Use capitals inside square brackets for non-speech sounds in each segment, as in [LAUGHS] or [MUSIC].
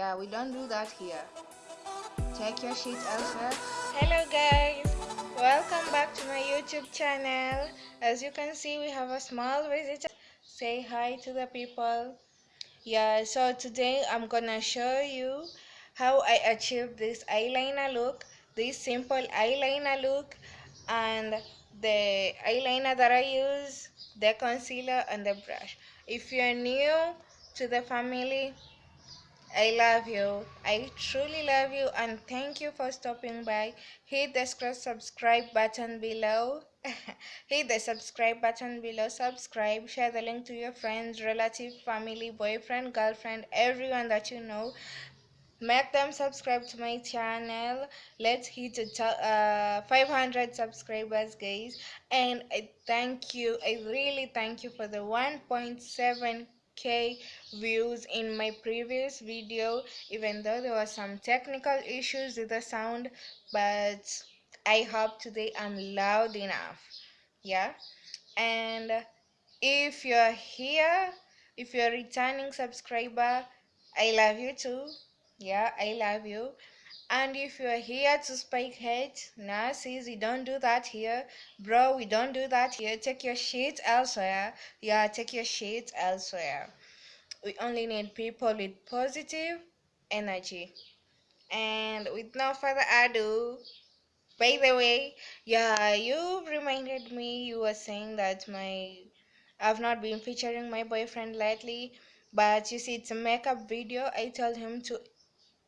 Yeah, we don't do that here. Check your sheet elsewhere. Hello guys, welcome back to my YouTube channel. As you can see, we have a small visitor. Say hi to the people. Yeah, so today I'm gonna show you how I achieved this eyeliner look, this simple eyeliner look, and the eyeliner that I use, the concealer, and the brush. If you're new to the family, I love you. I truly love you and thank you for stopping by. Hit the subscribe button below. [LAUGHS] Hit the subscribe button below. Subscribe. Share the link to your friends, relative, family, boyfriend, girlfriend, everyone that you know. Make them subscribe to my channel. Let's hit uh, 500 subscribers, guys. And I thank you. I really thank you for the 1.7 k views in my previous video even though there were some technical issues with the sound but i hope today i'm loud enough. Yeah? And if you're here if you're a returning subscriber i love you too. Yeah i love you and if you're here to spike hate nah sis we don't do that here. Bro we don't do that here. Take your shit elsewhere. Yeah take your shit elsewhere. We only need people with positive energy. And with no further ado by the way yeah you reminded me you were saying that my i've not been featuring my boyfriend lately but you see it's a makeup video. I told him to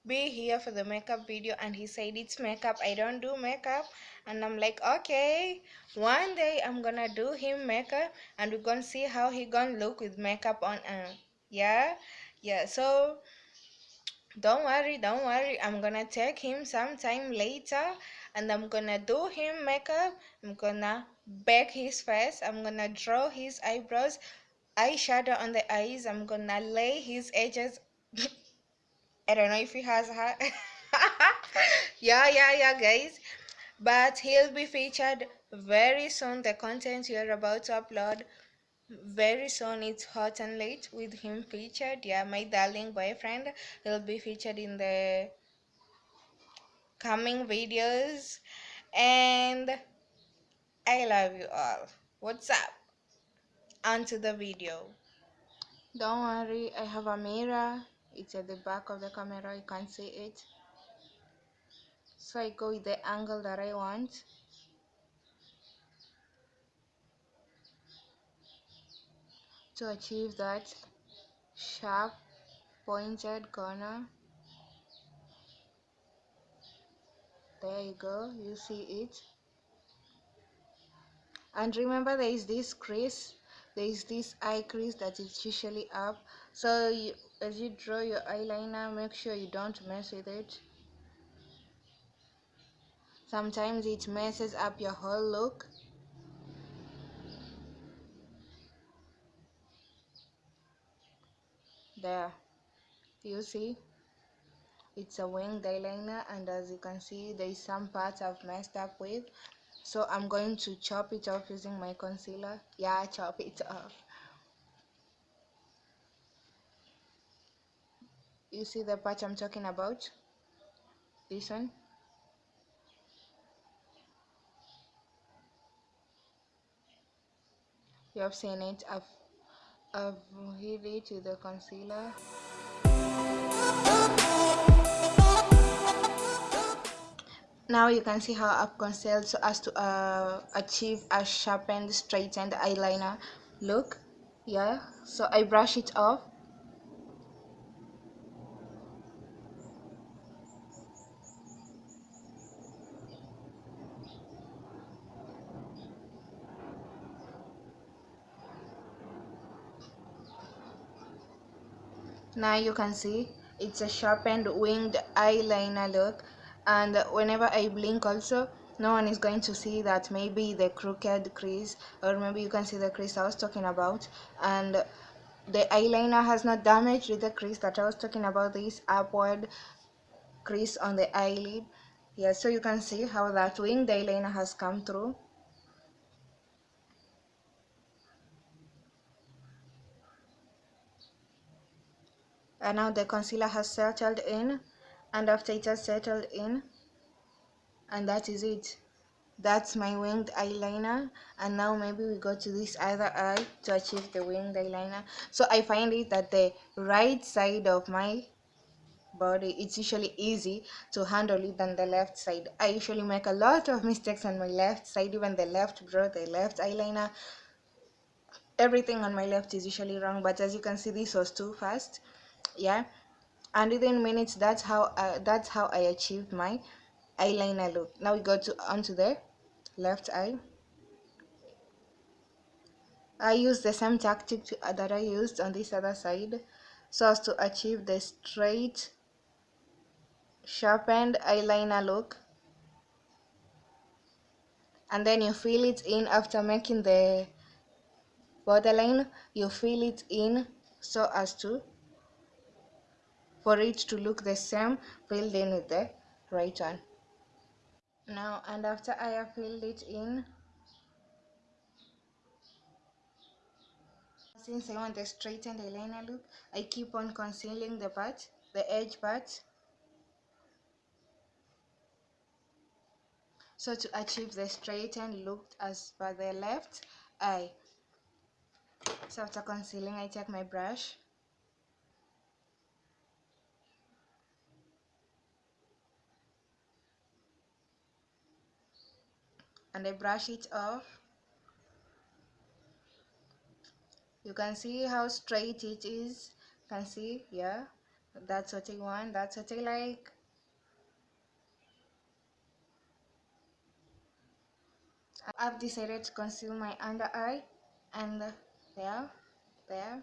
be here for the makeup video and he said it's makeup. I don't do makeup. And i'm like okay one day i'm gonna do him makeup and we're gonna see how he gonna look with makeup on uh, yeah yeah so don't worry don't worry. I'm gonna take him sometime later and i'm gonna do him makeup. I'm gonna bake his face. I'm gonna draw his eyebrows eyeshadow on the eyes. I'm gonna lay his edges [LAUGHS] I don't know if he has her. [LAUGHS] yeah, yeah, yeah, guys. But he'll be featured very soon. The content you're about to upload very soon. It's hot and late with him featured. Yeah, my darling boyfriend. He'll be featured in the coming videos. And I love you all. What's up? Onto the video. Don't worry, I have a mirror it's at the back of the camera you can't see it. So I go with the angle that I want. To achieve that sharp pointed corner. There you go you see it. And remember there is this crease there is this eye crease that is usually up so you, as you draw your eyeliner make sure you don't mess with it. Sometimes it messes up your whole look. There. You see? It's a winged eyeliner and as you can see there is some parts I've messed up with. So I'm going to chop it off using my concealer. Yeah chop it off you see the part I'm talking about? This one? You have seen it. I've, I've hid it with the concealer. Now you can see how I've concealed so as to uh, achieve a sharpened straightened eyeliner look. Yeah so I brush it off now you can see it's a sharpened winged eyeliner look. And whenever I blink also no one is going to see that maybe the crooked crease or maybe you can see the crease I was talking about. And the eyeliner has not damaged the crease that I was talking about this upward crease on the eyelid. Yeah so you can see how that winged eyeliner has come through and now the concealer has settled in. And after it has settled in and that is it. That's my winged eyeliner. And now maybe we go to this other eye to achieve the winged eyeliner. So i find it that the right side of my body it's usually easy to handle it than the left side. I usually make a lot of mistakes on my left side even the left brow the left eyeliner. Everything on my left is usually wrong but as you can see this was too fast yeah. And within minutes that's how uh, that's how i achieved my eyeliner look. Now we go to onto the left eye. I use the same tactic to, uh, that i used on this other side so as to achieve the straight sharpened eyeliner look. And then you fill it in after making the borderline you fill it in so as to for it to look the same filled in with the right one. Now and after I have filled it in since I want a straightened eyeliner look I keep on concealing the part the edge part so to achieve the straightened look as per the left eye. So after concealing I take my brush and I brush it off. You can see how straight it is. You can see yeah that's what I want that's what I like. I've decided to conceal my under eye and there there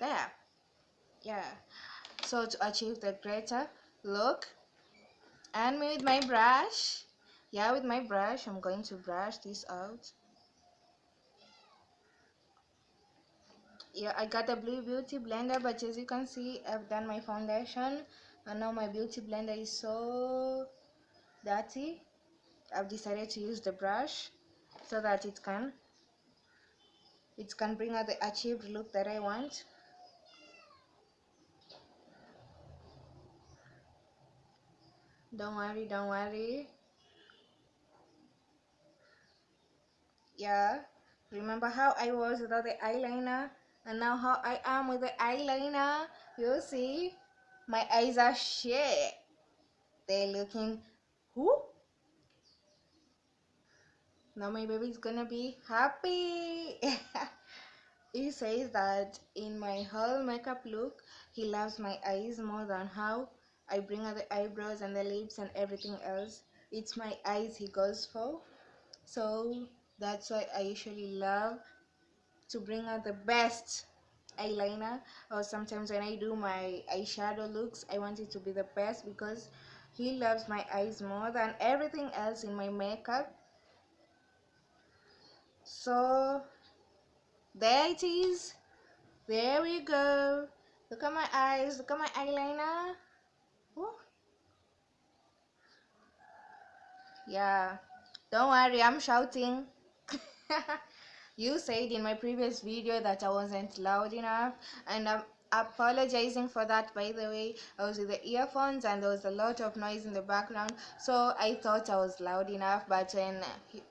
there. Yeah. So to achieve the greater look and with my brush yeah with my brush I'm going to brush this out. Yeah I got a blue beauty blender but as you can see I've done my foundation and now my beauty blender is so dirty. I've decided to use the brush so that it can it can bring out the achieved look that I want. Don't worry don't worry yeah. Remember how I was without the eyeliner? And now how I am with the eyeliner? You see? My eyes are shit. They're looking who? Now my baby's gonna be happy. [LAUGHS] He says that in my whole makeup look he loves my eyes more than how I bring out the eyebrows and the lips and everything else. It's my eyes he goes for. So that's why I usually love to bring out the best eyeliner. Or sometimes when I do my eyeshadow looks I want it to be the best because he loves my eyes more than everything else in my makeup. So there it is. There we go. Look at my eyes. Look at my eyeliner. Ooh. yeah. Don't worry i'm shouting [LAUGHS] you said in my previous video that i wasn't loud enough and i'm apologizing for that by the way i was with the earphones and there was a lot of noise in the background so i thought i was loud enough but when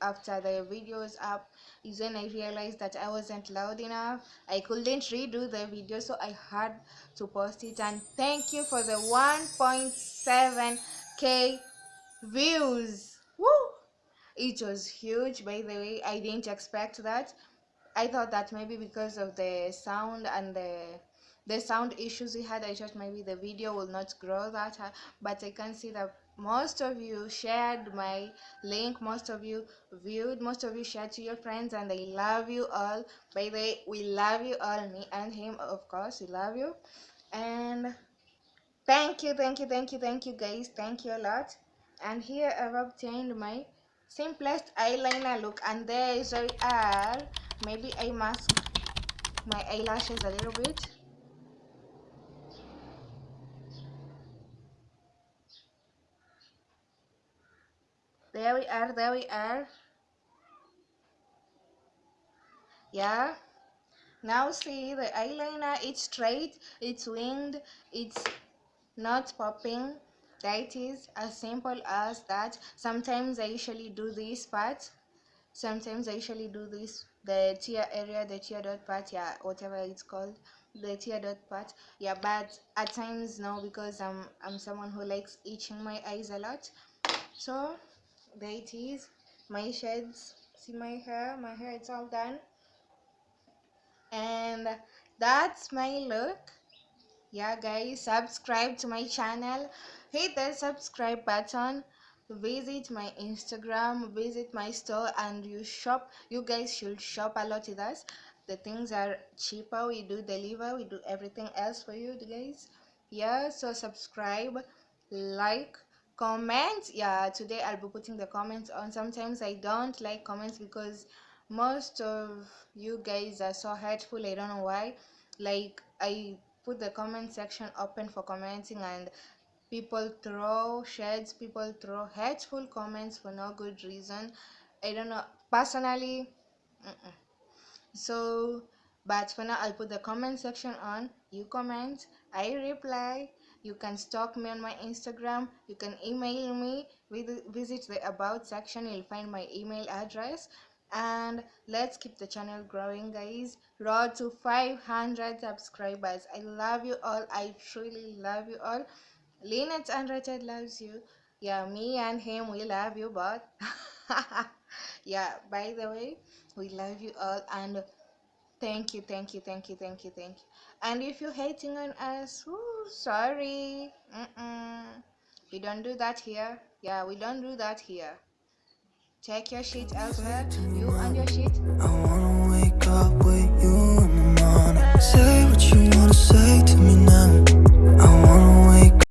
after the video was up is when i realized that i wasn't loud enough i couldn't redo the video so i had to post it and thank you for the 1.7k views! It was huge by the way. I didn't expect that. I thought that maybe because of the sound and the the sound issues we had i thought maybe the video will not grow that high. But i can see that most of you shared my link most of you viewed most of you shared to your friends and i love you all. By the way we love you all me and him of course we love you. And thank you thank you thank you thank you guys. Thank you a lot. And here i've obtained my simplest eyeliner look and there is we are maybe i mask. My eyelashes a little bit. There we are there we are. Yeah. Now see the eyeliner it's straight it's winged it's not popping that is as simple as that. Sometimes i usually do this part. Sometimes i usually do this the tear area the tear dot part yeah whatever it's called the tear dot part. Yeah but at times now because i'm i'm someone who likes itching my eyes a lot. So there it is my shades. See my hair? My hair it's all done. And that's my look yeah guys subscribe to my channel. Hit the subscribe button. Visit my instagram visit my store and you shop. You guys should shop a lot with us. The things are cheaper. We do deliver. We do everything else for you guys. Yeah so subscribe like comment. Yeah today i'll be putting the comments on. Sometimes i don't like comments because most of you guys are so hurtful. I don't know why. Like i put the comment section open for commenting and people throw shades people throw hateful comments for no good reason i don't know personally mm-mm. so but for now i'll put the comment section on you comment i reply you can stalk me on my instagram you can email me visit the about section you'll find my email address and let's keep the channel growing guys road to 500 subscribers i love you all i truly love you all Lynette Unrated loves you. Yeah, me and him, we love you, both [LAUGHS] yeah, by the way, we love you all and thank you, thank you, thank you, thank you, thank you. And if you're hating on us, ooh, sorry. Mm-mm. We don't do that here. Yeah, we don't do that here. Check your shit elsewhere. I wanna wake up with you in the morning. Say what you wanna say to me